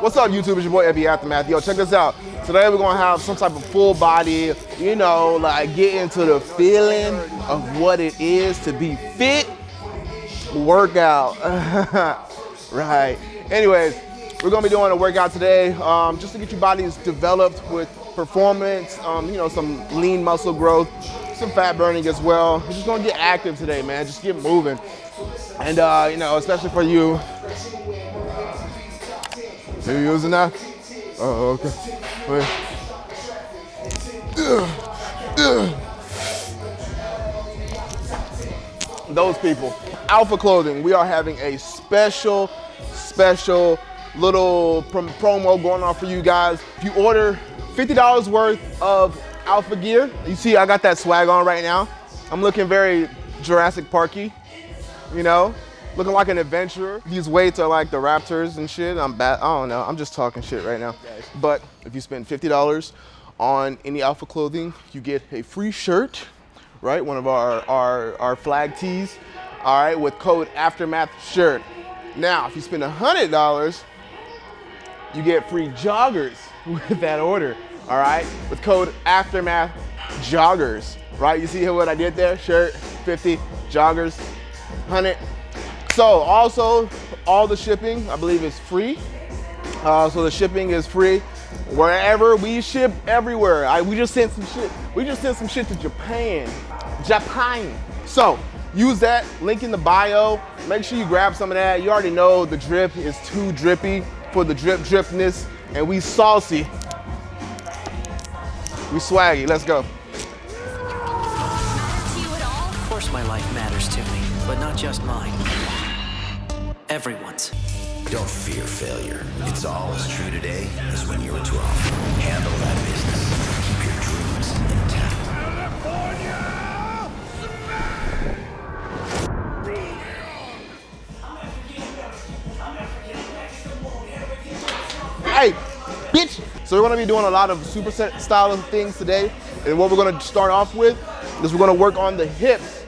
What's up, YouTube? It's your boy Epi Aftermath. Yo, check this out. Today we're gonna have some type of full body, you know, like get into the feeling of what it is to be fit workout. right. Anyways, we're gonna be doing a workout today um, just to get your bodies developed with performance, um, you know, some lean muscle growth, some fat burning as well. We're just gonna get active today, man. Just get moving. And, uh, you know, especially for you. Are you using that? Oh, okay. Wait. Those people. Alpha Clothing, we are having a special, special little promo going on for you guys. If you order $50 worth of Alpha gear, you see I got that swag on right now. I'm looking very Jurassic Parky, you know? Looking like an adventurer. These weights are like the Raptors and shit. I'm bad, I don't know. I'm just talking shit right now. But if you spend $50 on any Alpha clothing, you get a free shirt, right? One of our, our, our flag tees, all right, with code Aftermath shirt. Now, if you spend $100, you get free joggers with that order, all right? With code Aftermath joggers, right? You see what I did there? Shirt, 50, joggers, 100. So also, all the shipping, I believe is free. Uh, so the shipping is free. Wherever we ship everywhere. I, we just sent some shit. We just sent some shit to Japan. Japan. So use that link in the bio. Make sure you grab some of that. You already know the drip is too drippy for the drip dripness. And we saucy. We swaggy. Let's go. Of course my life matters to me, but not just mine. Everyone's. Don't fear failure. It's all as true today as when you were 12. Handle that business. Keep your dreams intact. Hey, bitch! So we're gonna be doing a lot of superset style of things today. And what we're gonna start off with is we're gonna work on the hips.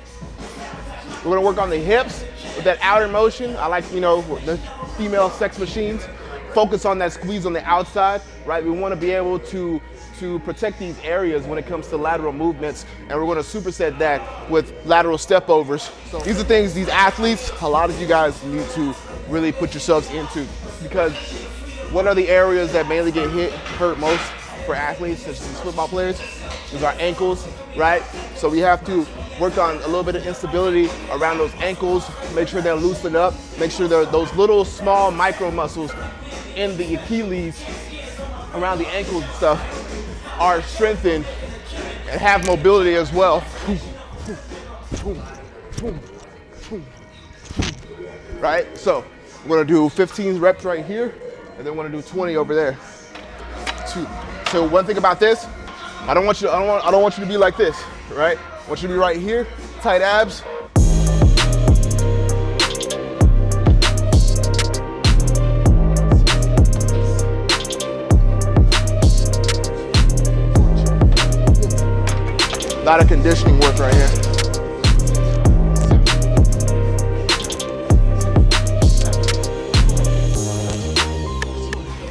We're gonna work on the hips that outer motion. I like, you know, the female sex machines. Focus on that squeeze on the outside, right? We wanna be able to to protect these areas when it comes to lateral movements, and we're gonna superset that with lateral step overs. So these are things these athletes, a lot of you guys need to really put yourselves into because what are the areas that mainly get hit, hurt most for athletes, as football players? Is our ankles, right? So we have to work on a little bit of instability around those ankles, make sure they're loosened up, make sure those little small micro muscles in the Achilles around the ankles and stuff are strengthened and have mobility as well. Right? So we're gonna do 15 reps right here, and then we're gonna do 20 over there. Two. So one thing about this, I don't want you, I don't want, I don't want you to be like this, right? I want you to be right here, tight abs. A lot of conditioning work right here.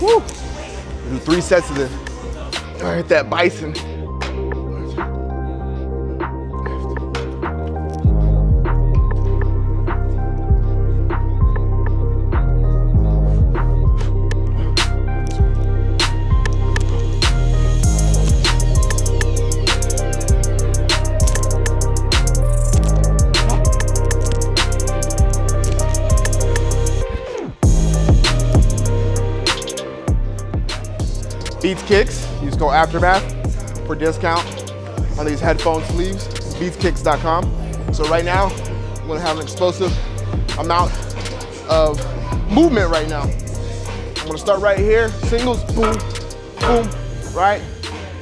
Woo! Do three sets of this. All right, that bison. Beats Kicks, use code Aftermath for discount on these headphone sleeves, beatskicks.com. So right now, I'm gonna have an explosive amount of movement right now. I'm gonna start right here, singles, boom, boom, right?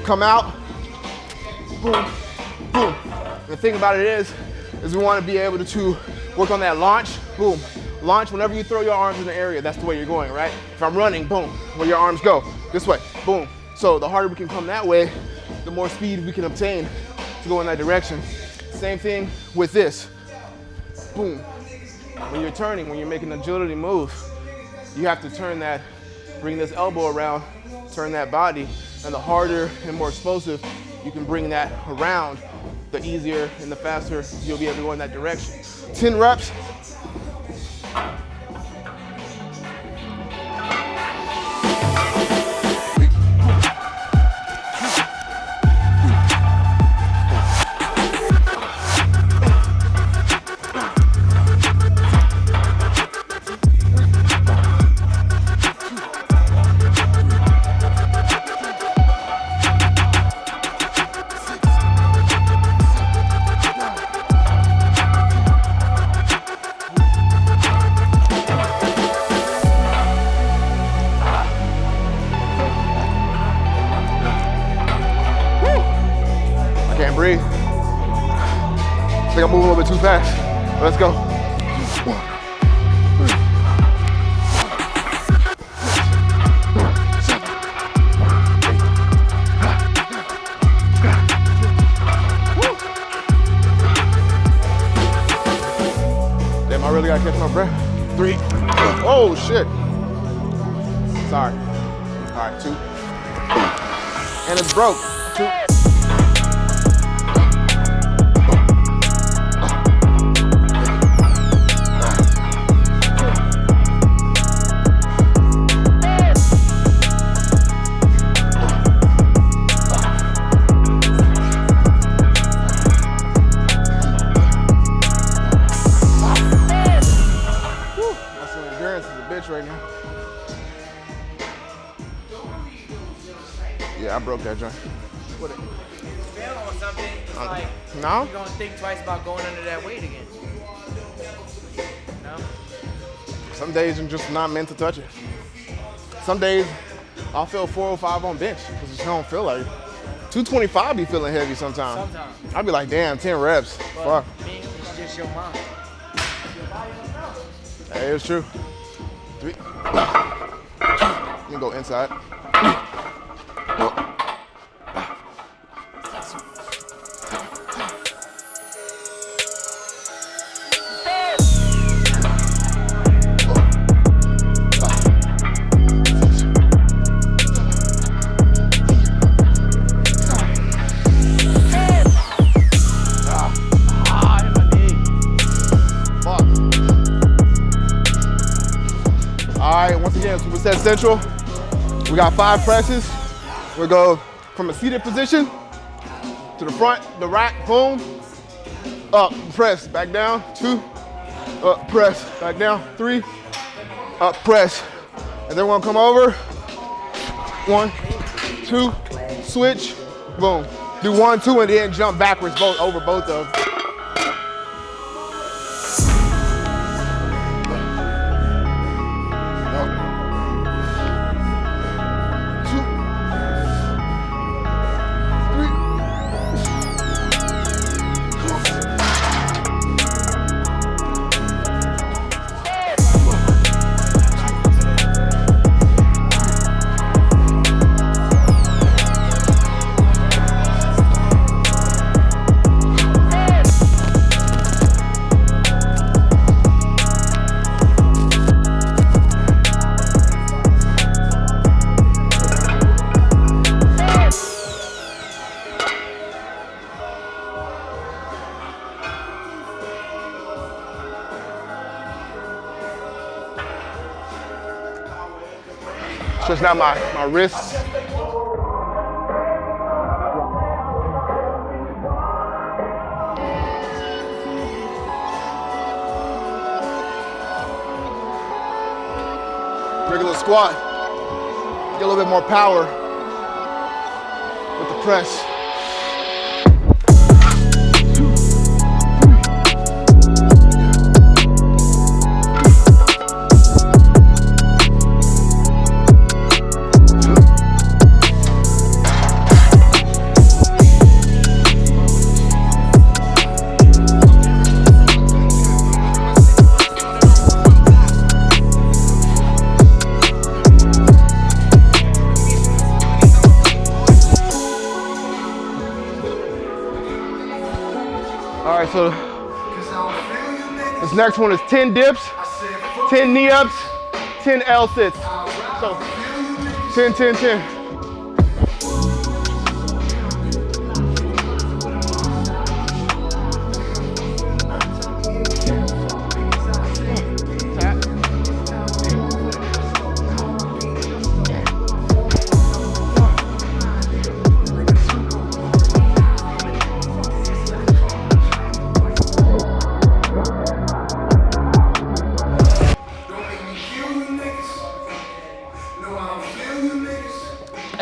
Come out, boom, boom. The thing about it is, is we wanna be able to, to work on that launch, boom. Launch, whenever you throw your arms in the area, that's the way you're going, right? If I'm running, boom, where your arms go, this way boom. So the harder we can come that way, the more speed we can obtain to go in that direction. Same thing with this, boom. When you're turning, when you're making an agility move, you have to turn that bring this elbow around, turn that body, and the harder and more explosive you can bring that around, the easier and the faster you'll be able to go in that direction. 10 reps. Moving a little bit too fast. Let's go. Damn, I really gotta catch my breath. Three. Oh shit. Sorry. All right, two. And it's broke. Broke that joint. What fail on something, it's like No? you're gonna think twice about going under that weight again. No? Some days I'm just not meant to touch it. Some days I'll feel 405 on bench because I don't feel like it. 225 be feeling heavy sometimes. Sometimes. I'll be like, damn, 10 reps. But Fuck. me, it's just your mind. Hey, it's true. Three. You can go inside. Central. We got five presses. We go from a seated position to the front, the rack, boom, up, press, back down, two, up, press, back down, three, up, press. And then we're gonna come over, one, two, switch, boom. Do one, two, and then jump backwards both over both of them. Stretching out my, my wrists. Regular squat. Get a little bit more power with the press. All right, so this next one is 10 dips, 10 knee ups, 10 L sits. So 10, 10, 10.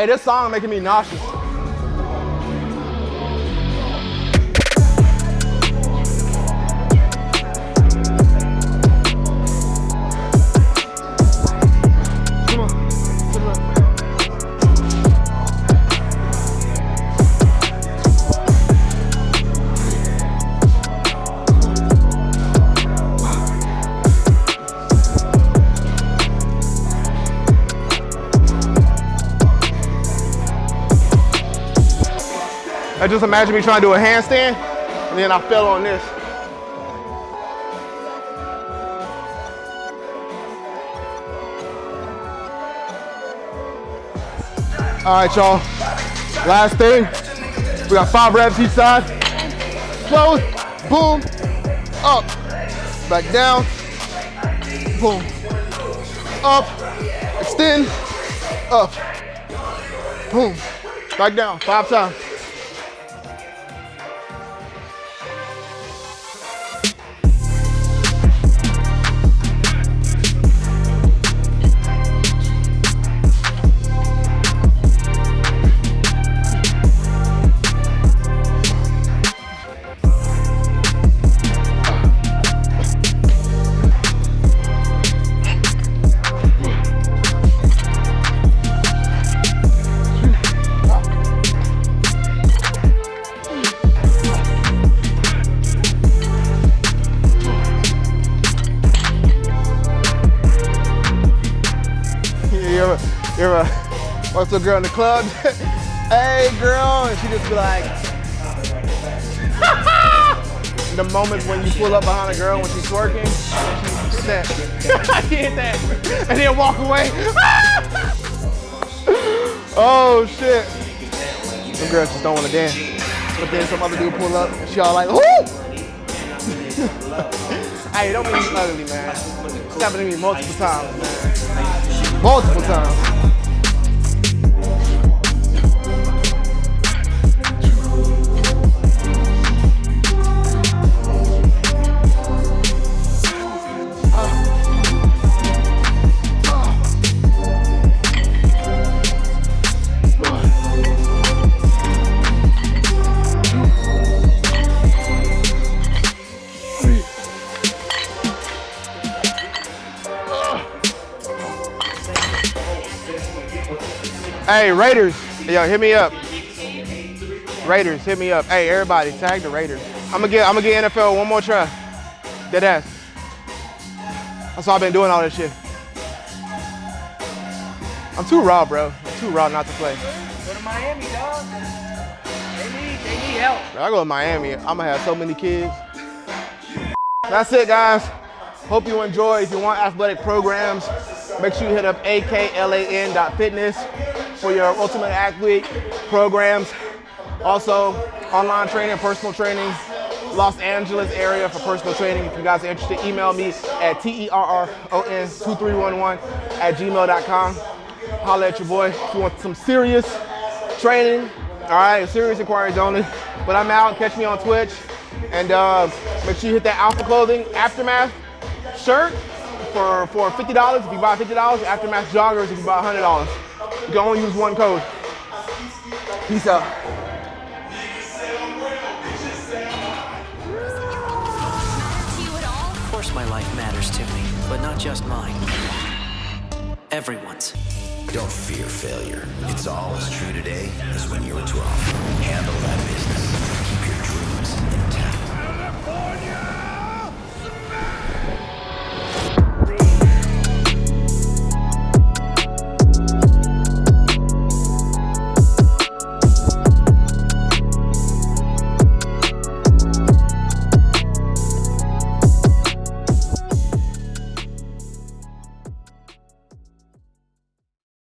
This song making me nauseous. I just imagine me trying to do a handstand, and then I fell on this. All right, y'all. Last thing. We got five reps each side. Close, boom, up, back down, boom, up, extend, up, boom, back down, five times. Ever, you ever watch a girl in the club? hey, girl, and she just be like. the moments when you pull up behind a girl when she's twerking, and she hit that, she hit that, and then walk away. oh shit! Some girls just don't want to dance, but then some other dude pull up, and she all like, "Whoo!" hey, don't be ugly, man. It's happened to me multiple times, man. Multiple times. Hey, Raiders, yo, hit me up. Raiders, hit me up. Hey, everybody, tag the Raiders. I'm gonna get, I'm gonna get NFL one more try. Dead ass. That's why I've been doing all this shit. I'm too raw, bro. I'm too raw not to play. Go to Miami, dog. They need, they need help. I go to Miami, I'm gonna have so many kids. That's it, guys. Hope you enjoy. If you want athletic programs, make sure you hit up aklan.fitness for your ultimate athlete programs. Also, online training, personal training, Los Angeles area for personal training. If you guys are interested, email me at terron2311 at gmail.com. Holla at your boy if you want some serious training. All right, serious inquiries only. But I'm out. Catch me on Twitch. And uh, make sure you hit that Alpha Clothing Aftermath shirt for, for $50 if you buy $50. Aftermath joggers if you buy $100. You can only use one code. Peace out. To you? Of course my life matters to me, but not just mine. Everyone's. Don't fear failure. It's all as true today